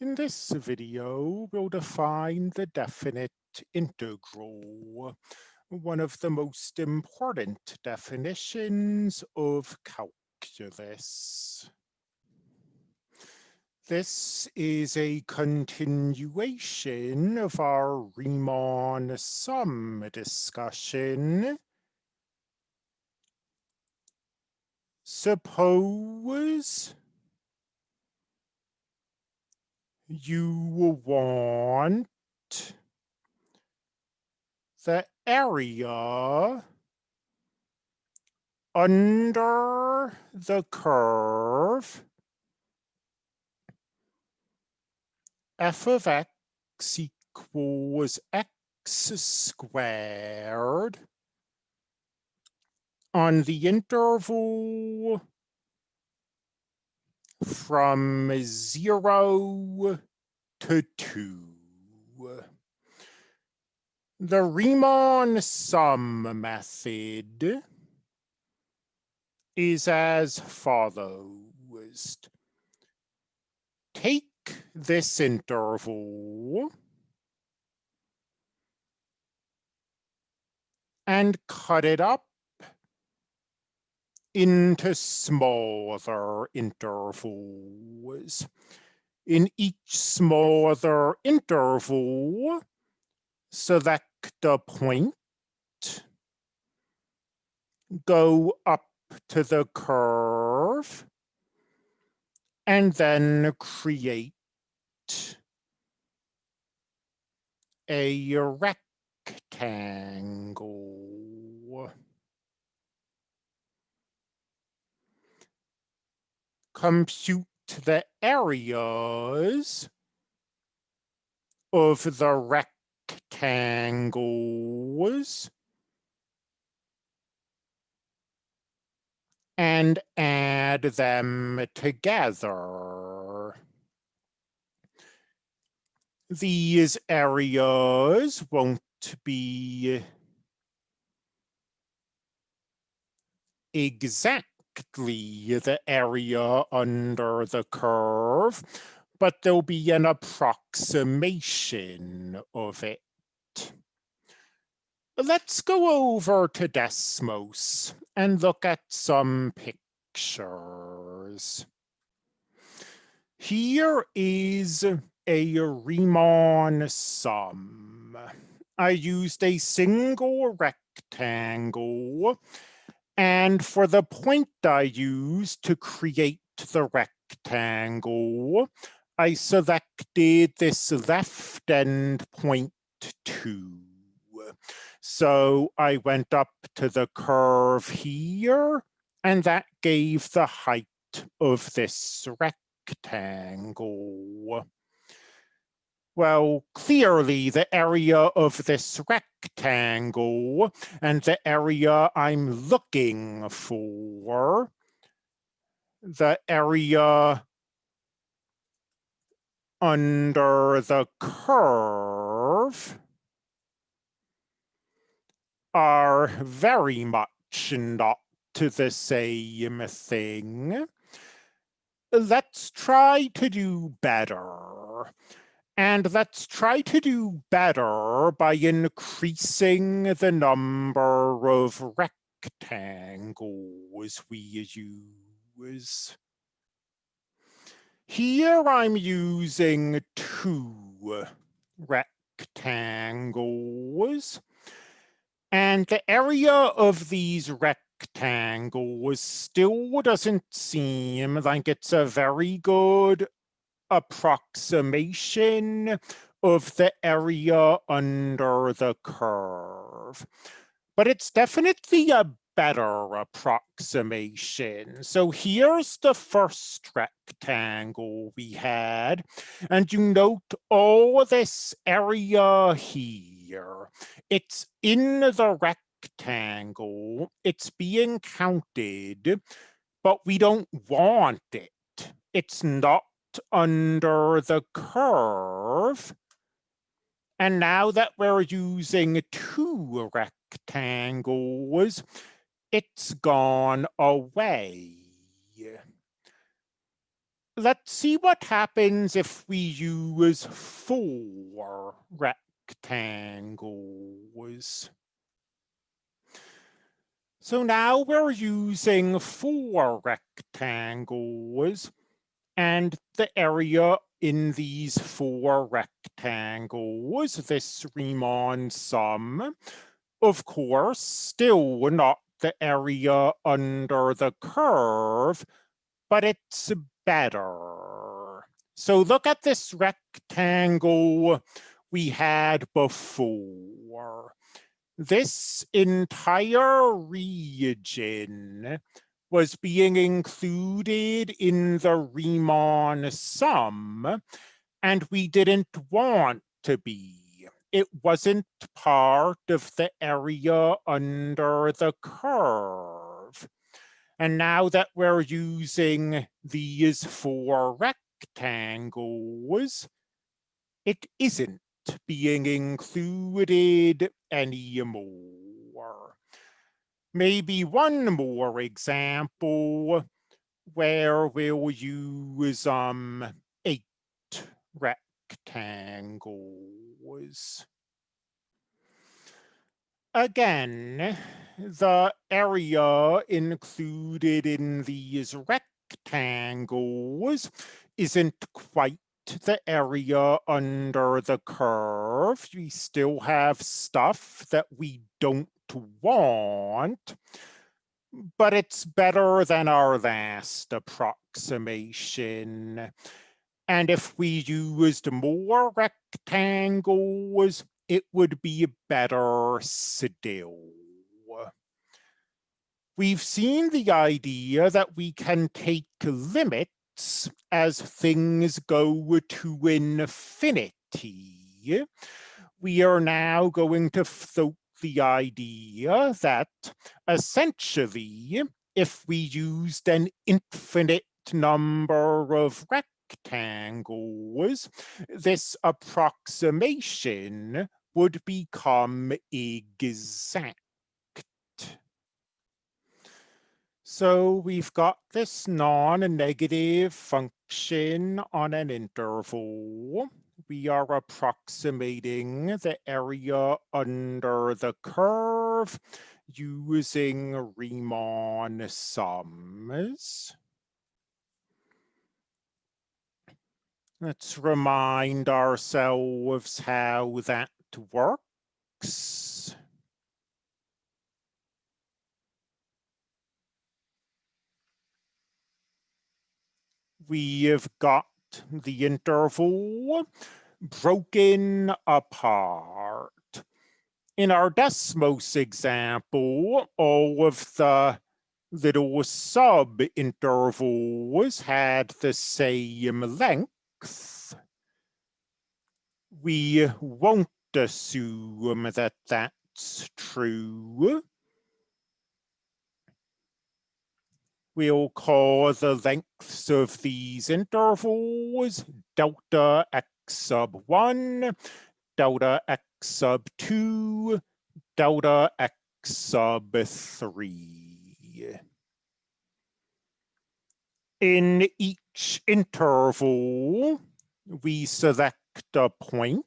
In this video, we'll define the definite integral, one of the most important definitions of calculus. This is a continuation of our Riemann sum discussion. Suppose you want the area under the curve f of x equals x squared on the interval from zero to two. The Riemann sum method is as follows. Take this interval and cut it up into smaller intervals. In each smaller interval, select a point, go up to the curve, and then create a rectangle. Compute the areas of the rectangles and add them together. These areas won't be exact exactly the area under the curve, but there'll be an approximation of it. Let's go over to Desmos and look at some pictures. Here is a Riemann sum. I used a single rectangle and for the point I use to create the rectangle, I selected this left end point two. So I went up to the curve here, and that gave the height of this rectangle. Well, clearly the area of this rectangle and the area I'm looking for, the area under the curve are very much not the same thing. Let's try to do better. And let's try to do better by increasing the number of rectangles we use. Here I'm using two rectangles. And the area of these rectangles still doesn't seem like it's a very good approximation of the area under the curve. But it's definitely a better approximation. So here's the first rectangle we had, and you note all this area here. It's in the rectangle, it's being counted, but we don't want it. It's not under the curve. And now that we're using two rectangles, it's gone away. let's see what happens if we use four rectangles. So now we're using four rectangles and the area in these four rectangles, this Riemann sum, of course, still not the area under the curve, but it's better. So look at this rectangle we had before. This entire region was being included in the Riemann sum, and we didn't want to be. It wasn't part of the area under the curve. And now that we're using these four rectangles, it isn't being included anymore. Maybe one more example where we'll use um, eight rectangles. Again, the area included in these rectangles isn't quite the area under the curve. We still have stuff that we don't want, but it's better than our last approximation. And if we used more rectangles, it would be better still. We've seen the idea that we can take limits as things go to infinity. We are now going to float the idea that essentially, if we used an infinite number of rectangles, this approximation would become exact. So we've got this non-negative function on an interval. We are approximating the area under the curve using Riemann sums. Let's remind ourselves how that works. We have got the interval broken apart. In our Desmos example, all of the little sub-intervals had the same length, we won't assume that that's true. We'll call the lengths of these intervals delta x sub 1, delta x sub 2, delta x sub 3. In each interval, we select a point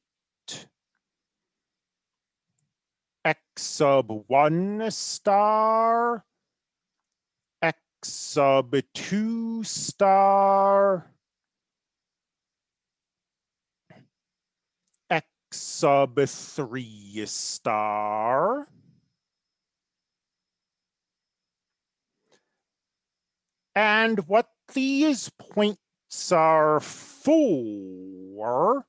x sub 1 star, sub 2 star, x sub 3 star, and what these points are for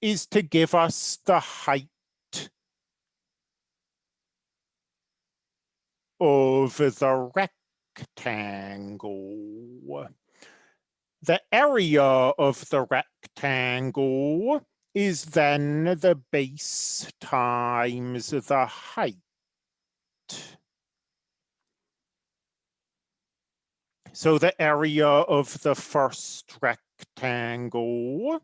is to give us the height of the rectangle. The area of the rectangle is then the base times the height. So the area of the first rectangle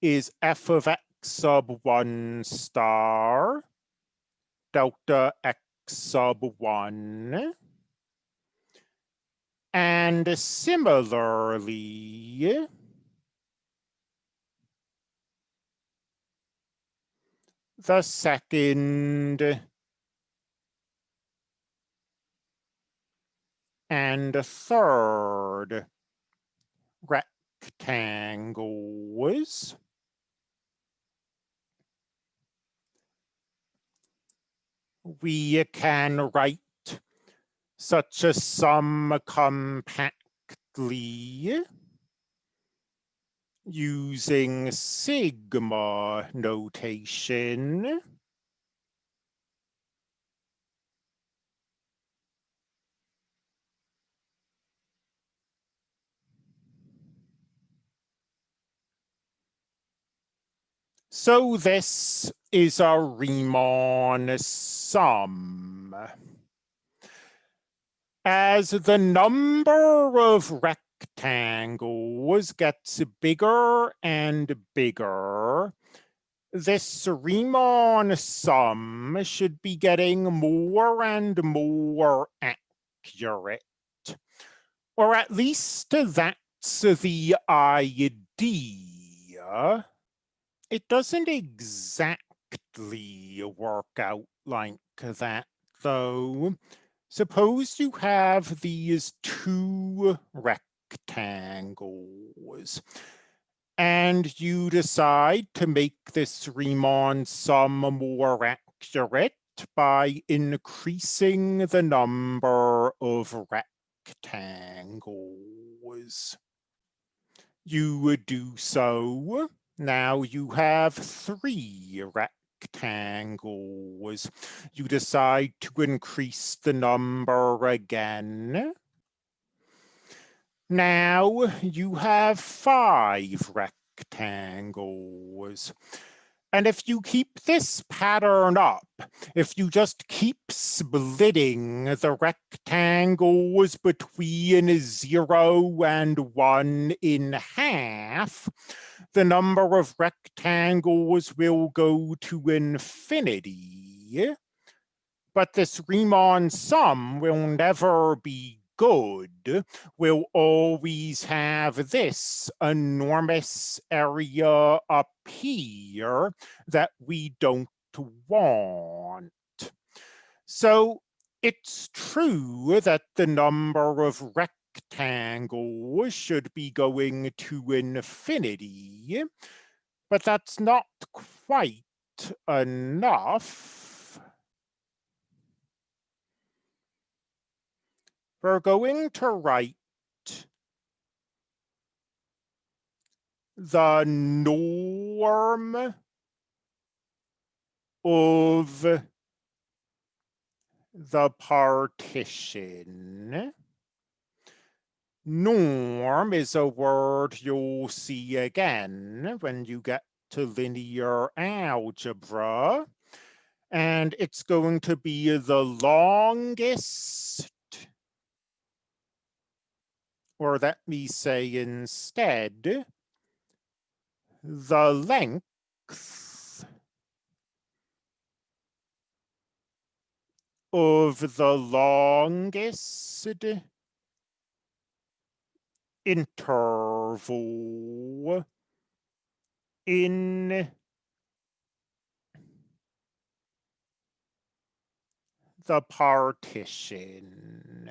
is f of x sub 1 star delta x sub 1 And similarly, the second and third rectangles. We can write such a sum compactly using sigma notation. So this is a Riemann sum. As the number of rectangles gets bigger and bigger, this Riemann sum should be getting more and more accurate. Or at least that's the idea it doesn't exactly work out like that, though. Suppose you have these two rectangles, and you decide to make this Riemann sum more accurate by increasing the number of rectangles. You would do so now you have three rectangles. You decide to increase the number again. Now you have five rectangles. And if you keep this pattern up, if you just keep splitting the rectangles between zero and one in half, the number of rectangles will go to infinity. But this Riemann sum will never be good will always have this enormous area up here that we don't want. So it's true that the number of rectangles should be going to infinity, but that's not quite enough we're going to write the norm of the partition. Norm is a word you'll see again when you get to linear algebra. And it's going to be the longest or let me say instead, the length of the longest interval in the partition.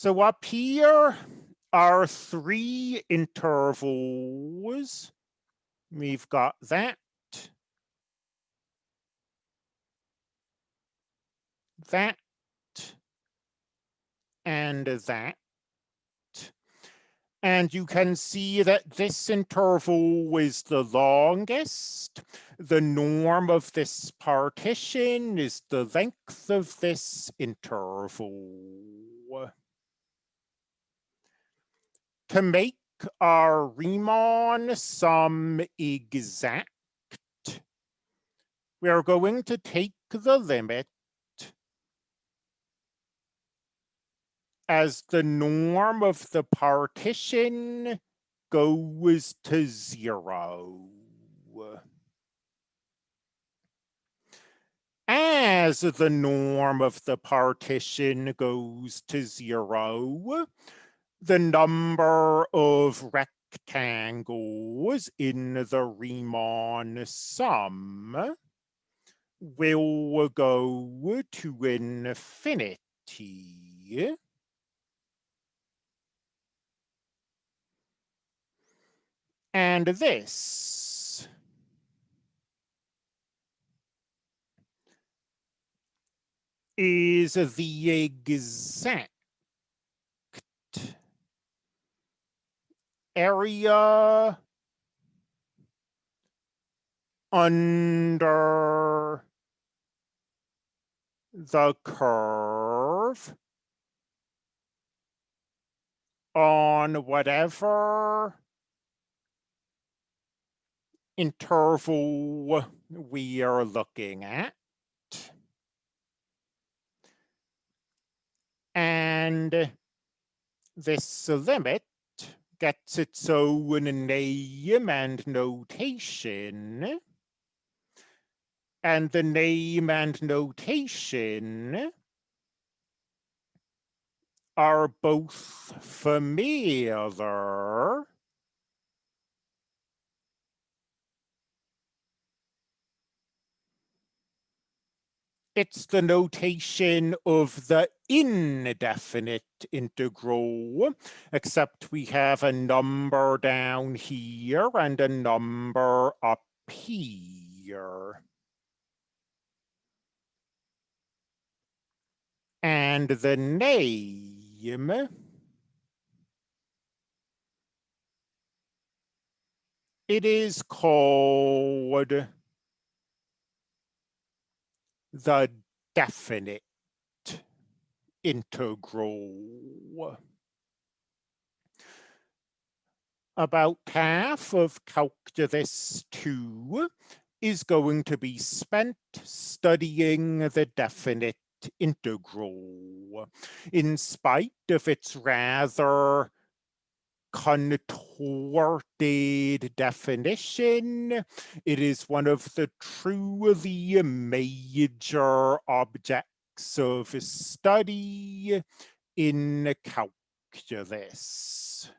So up here are three intervals. We've got that, that, and that. And you can see that this interval is the longest. The norm of this partition is the length of this interval to make our Riemann sum exact, we are going to take the limit as the norm of the partition goes to zero. as the norm of the partition goes to zero, the number of rectangles in the Riemann sum will go to infinity. And this is the exact area under the curve on whatever interval we are looking at. And this limit gets its own name and notation. And the name and notation are both familiar it's the notation of the indefinite integral, except we have a number down here and a number up here. And the name it is called the definite integral. About half of calculus 2 is going to be spent studying the definite integral, in spite of its rather contorted definition. It is one of the truly major objects of study in calculus.